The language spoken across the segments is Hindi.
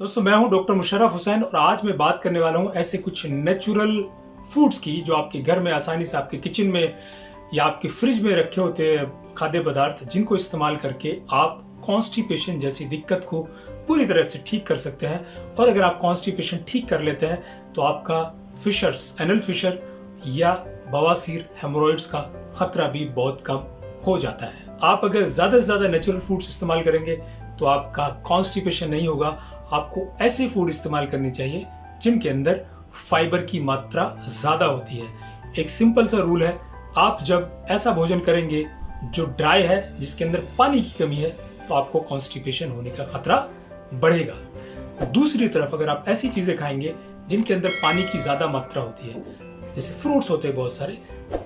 दोस्तों, मैं हूँ डॉक्टर मुशर्रफ हुसैन और आज मैं बात करने वाला हूँ ऐसे कुछ नेचुरल फूड्स की जो आपके घर में आसानी से आपके किचन में या आपके फ्रिज में रखे होते हैं खाद्य पदार्थ जिनको इस्तेमाल करके आप कॉन्स्टिपेशन जैसी दिक्कत को पूरी तरह से ठीक कर सकते हैं। और अगर आप कॉन्स्टिपेशन ठीक कर लेते हैं तो आपका फिशर्स एनल फिशर या बवासीर हेमोरॉइड्स का खतरा भी बहुत कम हो जाता है। आप अगर ज़्यादा से ज़्यादा नेचुरल फूड्स इस्तेमाल करेंगे तो आपका कॉन्स्टिपेशन नहीं होगा आपको ऐसे फ़ूड इस्तेमाल करनी चाहिए, जिनके अंदर फाइबर की मात्रा ज़्यादा होती है। एक सिंपल सा रूल है, आप जब ऐसा भोजन करेंगे जो ड्राई है, जिसके अंदर पानी की कमी है तो आपको कॉन्स्टिपेशन होने का खतरा बढ़ेगा। दूसरी तरफ़ अगर आप ऐसी चीज़ें खाएँगे, जिनके अंदर पानी की ज़्यादा मात्रा होती है, जैसे फ्रूट्स होते हैं बहुत सारे,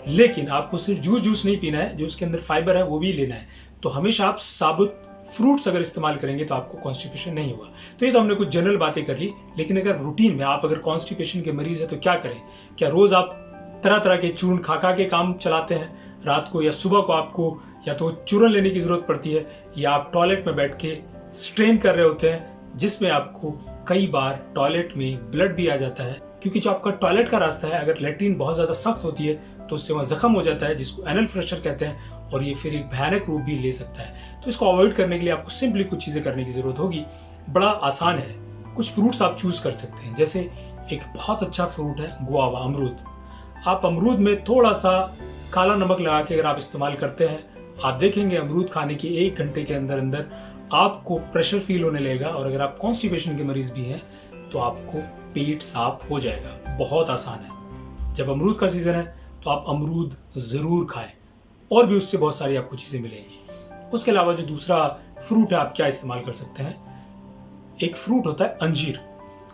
लेकिन आपको सिर्फ़ जूस जूस नहीं पीना है, जो उसके अंदर फाइबर है, वो भी लेना है तो हमेशा आप साबुत फ्रूट्स अगर इस्तेमाल करेंगे तो आपको कॉन्स्टिपेशन नहीं होगा। तो ये तो हमने कुछ जनरल बातें कर ली, लेकिन अगर रूटीन में आप अगर कॉन्स्टिपेशन के मरीज़ है तो क्या करें? क्या रोज आप तरह तरह के चूर्ण खा खा के काम चलाते हैं? रात को या सुबह को आपको या तो चूर्ण लेने की ज़रूरत पड़ती है, या आप टॉयलेट में बैठ के स्ट्रेन कर रहे होते हैं, जिसमें आपको कई बार टॉयलेट में ब्लड भी आ जाता है। क्योंकि जो आपका टॉयलेट का रास्ता है, अगर लेट्रिन बहुत ज़्यादा सख्त होती है तो उससे वहाँ जख्म हो जाता है, जिसको एनल फ्रेशर कहते हैं, और ये फिर एक भयानक रूप भी ले सकता है। तो इसको अवॉइड करने के लिए आपको सिंपली कुछ चीज़ें करने की ज़रूरत होगी। बड़ा आसान है। कुछ फ्रूट्स आप चूज़ कर सकते हैं। जैसे एक बहुत अच्छा फ्रूट है गुआवा अमरूद। आप अमरूद में थोड़ा सा काला नमक लगा के अगर आप इस्तेमाल करते हैं, आप देखेंगे अमरूद खाने के एक घंटे के अंदर अंदर आपको प्रेशर फील होने लगेगा, और अगर आप कॉन्स्टिपेशन के मरीज़ भी हैं तो आपको पेट साफ़ हो जाएगा। बहुत आसान है। जब अमरूद का सीज़न है तो आप अमरूद ज़रूर खाएँ। और भी उससे बहुत सारी आपको चीज़ें मिलेंगी। उसके अलावा जो दूसरा फ्रूट है, आप क्या इस्तेमाल कर सकते हैं? एक फ्रूट होता है अंजीर।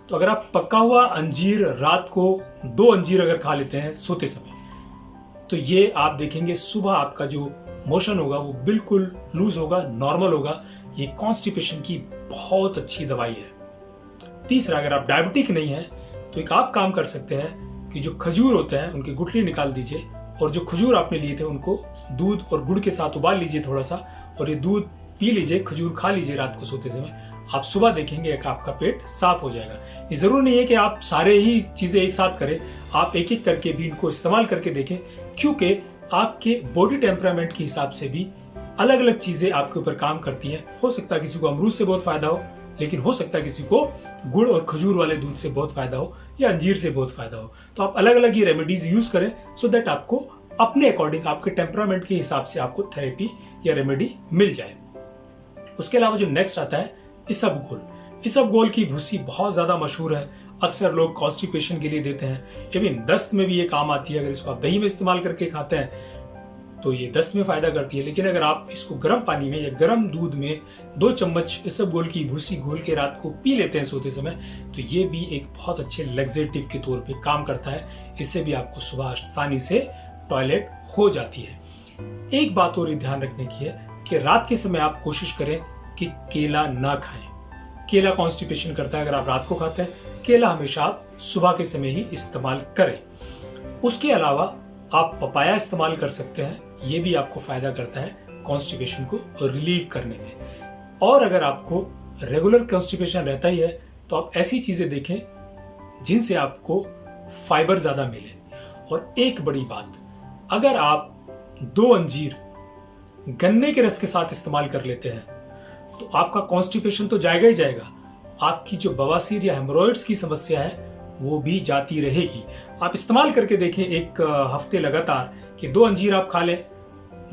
तो अगर आप पका हुआ अंजीर रात को दो अंजीर अगर खा लेते हैं सोते समय तो ये आप देखेंगे सुबह आपका जो मोशन होगा, वो बिल्कुल लूज होगा नॉर्मल होगा। ये कॉन्स्टिपेशन की बहुत अच्छी दवाई है। तीसरा, अगर आप डायबिटिक नहीं है तो एक आप काम कर सकते हैं कि जो खजूर होते हैं, उनकी गुठली निकाल दीजिए और जो खजूर आपने लिए थे, उनको दूध और गुड़ के साथ उबाल लीजिए थोड़ा सा और ये दूध पी लीजिए, खजूर खा लीजिए रात को सोते समय। आप सुबह देखेंगे कि आपका पेट साफ़ हो जाएगा। ये ज़रूर नहीं है कि आप सारे ही चीज़ें एक साथ करें, आप एक एक करके भी इनको इस्तेमाल करके देखें, क्योंकि आपके बॉडी टेम्परामेंट के हिसाब से भी अलग अलग चीज़ें आपके ऊपर काम करती हैं। हो सकता है किसी को अमरूद से बहुत फ़ायदा हो लेकिन हो सकता है किसी को गुड़ और खजूर वाले दूध से बहुत फ़ायदा हो या अंजीर से बहुत फ़ायदा हो। तो आप अलग अलग ये रेमेडीज यूज़ करें सो दैट आपको अपने अकॉर्डिंग आपके टेम्परामेंट के हिसाब से आपको थेरेपी या रेमेडी मिल जाए। उसके अलावा जो नेक्स्ट आता है इसब गोल इसब गोल की भूसी बहुत ज़्यादा मशहूर है। अक्सर लोग कॉन्स्टिपेशन के लिए देते हैं। इवन दस्त में भी ये काम आती है, अगर इसको आप दही में इस्तेमाल करके खाते हैं तो ये दस्त में फ़ायदा करती है। लेकिन अगर आप इसको गर्म पानी में या गर्म दूध में दो चम्मच इसब गोल की, भूसी घोल के रात को पी लेते हैं सोते समय तो ये भी एक बहुत अच्छे लेग्जेटिव के तौर पे काम करता है। इससे भी आपको सुबह आसानी से टॉयलेट हो जाती है। एक बात और ध्यान रखने की है कि रात के समय आप कोशिश करें कि केला ना खाएँ। केला कॉन्स्टिपेशन करता है अगर आप रात को खाते हैं। केला हमेशा आप सुबह के समय ही इस्तेमाल करें। उसके अलावा आप पपाया इस्तेमाल कर सकते हैं। ये भी आपको फ़ायदा करता है कॉन्स्टिपेशन को रिलीव करने में। और अगर आपको रेगुलर कॉन्स्टिपेशन रहता ही है तो आप ऐसी चीज़ें देखें जिनसे आपको फाइबर ज़्यादा मिले। और एक बड़ी बात, अगर आप दो अंजीर गन्ने के रस के साथ इस्तेमाल कर लेते हैं तो आपका कॉन्स्टिपेशन तो जाएगा ही जाएगा। आपकी जो बवासीर या हेमोरॉइड्स की समस्या है, वो भी जाती रहेगी। आप इस्तेमाल करके देखें, एक हफ़्ते लगातार कि दो अंजीर आप खा लें,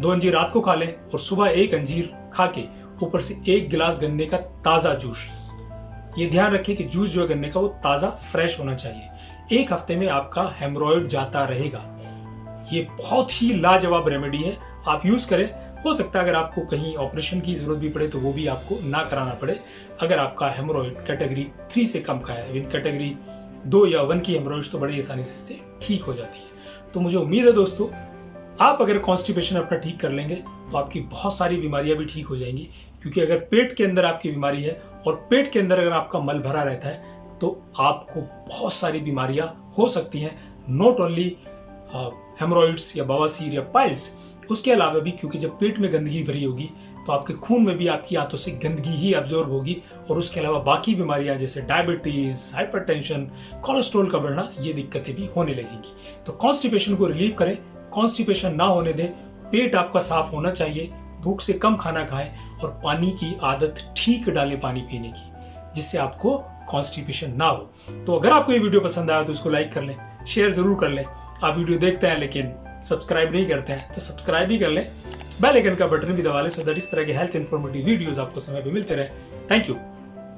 दो अंजीर रात को खा लें और सुबह एक अंजीर खा के ऊपर से एक गिलास गन्ने का ताज़ा जूस। ये ध्यान रखें कि जूस जो है गन्ने का वो ताज़ा, फ्रेश होना चाहिए। एक हफ़्ते में आपका हेमरोइड जाता रहेगा। ये बहुत ही लाजवाब रेमेडी है। आप यूज़ करें। हो सकता है अगर आपको कहीं ऑपरेशन की ज़रूरत भी पड़े तो वो भी आपको ना कराना पड़े। अगर आपका हेमरोइड कैटेगरी थ्री से कम का है कैटेगरी दो या वन की हेमरोइड तो बड़ी आसानी से ठीक हो जाती है। तो मुझे उम्मीद है दोस्तों आप अगर कॉन्स्टिपेशन अपना ठीक कर लेंगे तो आपकी बहुत सारी बीमारियाँ भी ठीक हो जाएँगी। क्योंकि अगर पेट के अंदर आपकी बीमारी है और पेट के अंदर अगर आपका मल भरा रहता है तो आपको बहुत सारी बीमारियाँ हो सकती हैं। नॉट ओनली हेमोरॉइड्स या बवासीर या पाइल्स उसके अलावा भी क्योंकि जब पेट में गंदगी भरी होगी तो आपके खून में भी आपकी आंतों से गंदगी ही ऑब्जॉर्व होगी और उसके अलावा बाकी बीमारियाँ जैसे डायबिटीज़ हाइपरटेंशन कोलेस्ट्रॉल का बढ़ना, ये दिक्कतें भी होने लगेंगी। तो कॉन्स्टिपेशन को रिलीव करें कॉन्स्टिपेशन ना होने दें, पेट आपका साफ़ होना चाहिए, भूख से कम खाना खाएँ और पानी की आदत ठीक डालें पानी पीने की, जिससे आपको कॉन्स्टिपेशन ना हो। तो अगर आपको ये वीडियो पसंद आया तो उसको लाइक कर लें शेयर ज़रूर कर लें। आप वीडियो देखते हैं लेकिन सब्सक्राइब नहीं करते हैं तो सब्सक्राइब भी कर लें। बेल आइकन का बटन भी दबा लें सो दैट इस तरह के हेल्थ इन्फॉर्मेटिव वीडियोस आपको समय पे मिलते रहे। Thank you